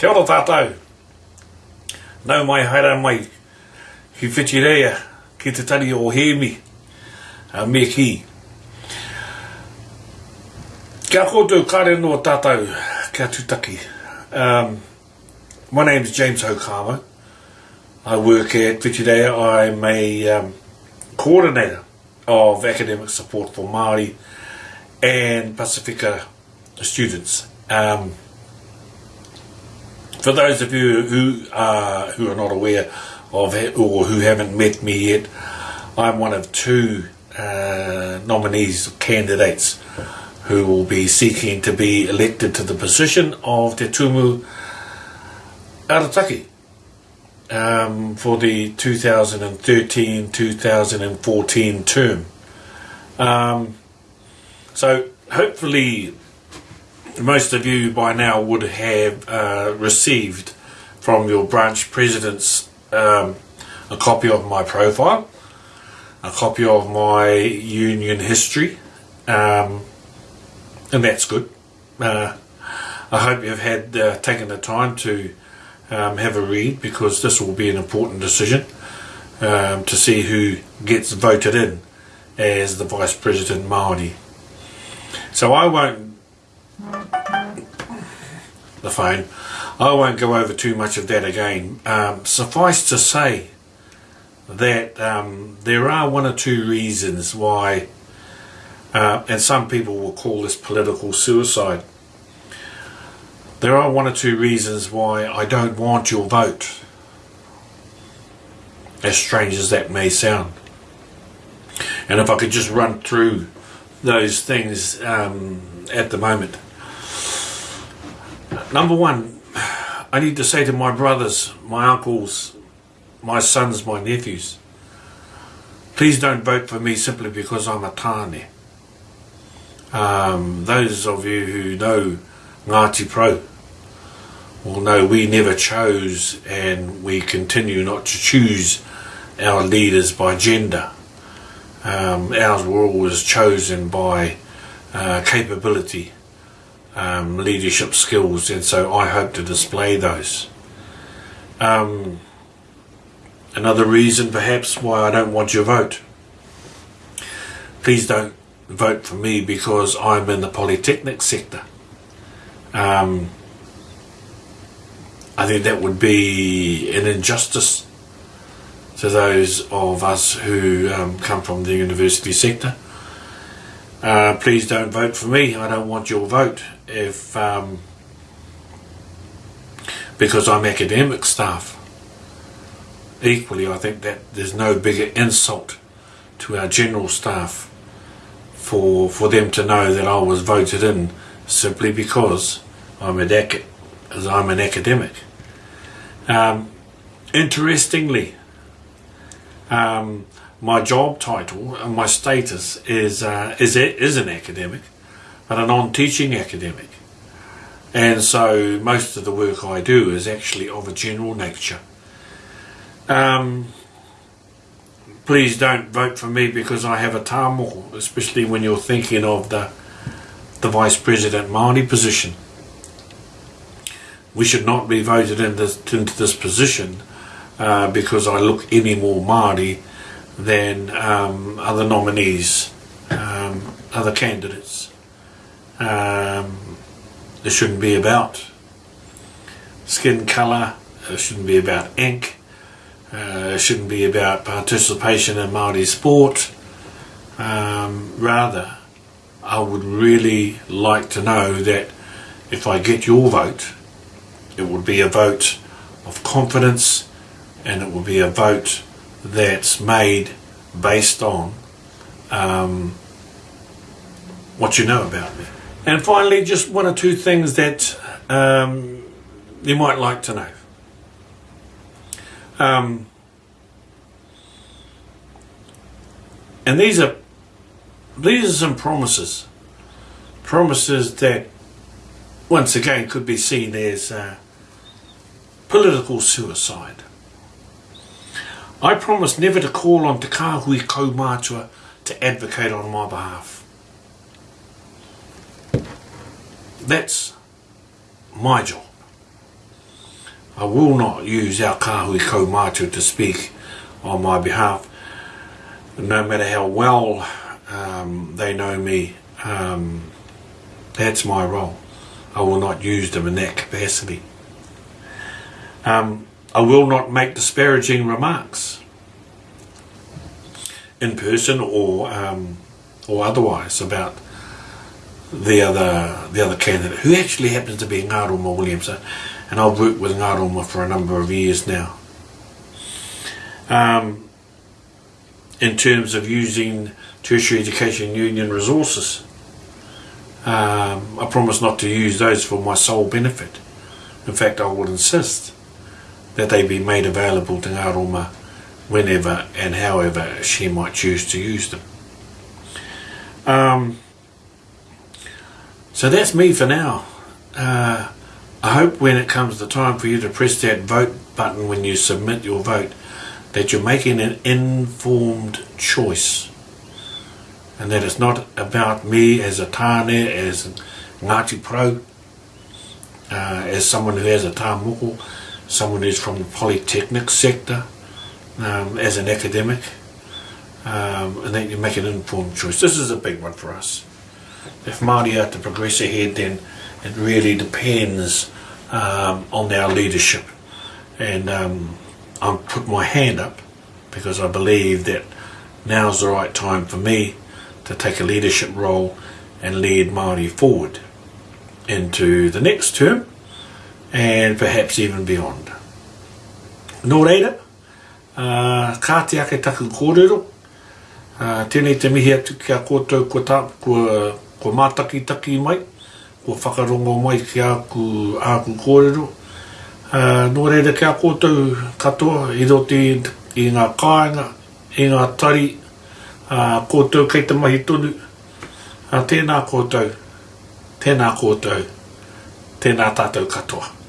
Kia ora tātou. Nau mai haere mai ki whitirea ki te tari o Hemi a me ki. Kia koutou kare no tātou kia tutaki. Um, my name is James Okama. I work at Whitirea. I'm a um, coordinator of academic support for Māori and Pacifica students. Um, for those of you who are who are not aware of it or who haven't met me yet, I'm one of two uh, nominees candidates who will be seeking to be elected to the position of Te Tumu Arataki um, for the 2013-2014 term. Um, so hopefully most of you by now would have uh, received from your branch presidents um, a copy of my profile, a copy of my union history, um, and that's good. Uh, I hope you've had uh, taken the time to um, have a read because this will be an important decision um, to see who gets voted in as the Vice President Māori. So I won't the phone. I won't go over too much of that again. Um, suffice to say that um, there are one or two reasons why, uh, and some people will call this political suicide. There are one or two reasons why I don't want your vote, as strange as that may sound. And if I could just run through those things um, at the moment. Number one, I need to say to my brothers, my uncles, my sons, my nephews, please don't vote for me simply because I'm a tāne. Um, those of you who know Ngāti Porou will know we never chose and we continue not to choose our leaders by gender. Um, ours were always chosen by uh, capability, um, leadership skills, and so I hope to display those. Um, another reason, perhaps, why I don't want your vote. Please don't vote for me because I'm in the polytechnic sector. Um, I think that would be an injustice to those of us who um, come from the university sector. Uh, please don't vote for me. I don't want your vote if um, because I'm academic staff. Equally, I think that there's no bigger insult to our general staff for for them to know that I was voted in simply because I'm an, as I'm an academic. Um, interestingly, um, my job title and my status is uh, is is an academic, but a non-teaching academic, and so most of the work I do is actually of a general nature. Um, please don't vote for me because I have a tāmoko, especially when you're thinking of the the vice president Māori position. We should not be voted in this, into this position uh, because I look any more Māori than um, other nominees, um, other candidates. Um, it shouldn't be about skin colour, it shouldn't be about ink, uh, it shouldn't be about participation in Māori sport. Um, rather, I would really like to know that if I get your vote, it would be a vote of confidence and it will be a vote that's made based on um, what you know about me. And finally, just one or two things that um, you might like to know. Um, and these are these are some promises, promises that once again could be seen as uh, political suicide. I promise never to call on Te Kāhui Kaumātua to advocate on my behalf. That's my job. I will not use our kahui kaumātua to speak on my behalf. No matter how well um, they know me, um, that's my role. I will not use them in that capacity. Um, I will not make disparaging remarks in person or um, or otherwise about the other the other candidate who actually happens to be Ngaroma Williams and I've worked with Ngaroma for a number of years now. Um, in terms of using tertiary education union resources, um, I promise not to use those for my sole benefit. In fact, I will insist that they be made available to Ngaruma whenever and however she might choose to use them. Um, so that's me for now. Uh, I hope when it comes the time for you to press that vote button when you submit your vote that you're making an informed choice and that it's not about me as a tāne, as Ngāti Pro, uh, as someone who has a tāmoko, someone who's from the polytechnic sector, um, as an academic, um, and that you make an informed choice. This is a big one for us. If Māori are to progress ahead, then it really depends um, on our leadership. And um, I put my hand up because I believe that now's the right time for me to take a leadership role and lead Māori forward into the next term and perhaps even beyond. Nō reira, uh, kā te ake taku kōrero, uh, tēnei te mihi atu ki a kōtou ko, ta, ko, ko mātaki taki mai, ko whakarongo mai ki a ku āku kōrero. Uh, nō reira ki a kōtou katoa, i roti i ngā kāinga, i ngā tari, uh, kōtou kei te mahi tonu, uh, tēnā kōtou, tēnā kōtou, tēnā tātou katoa.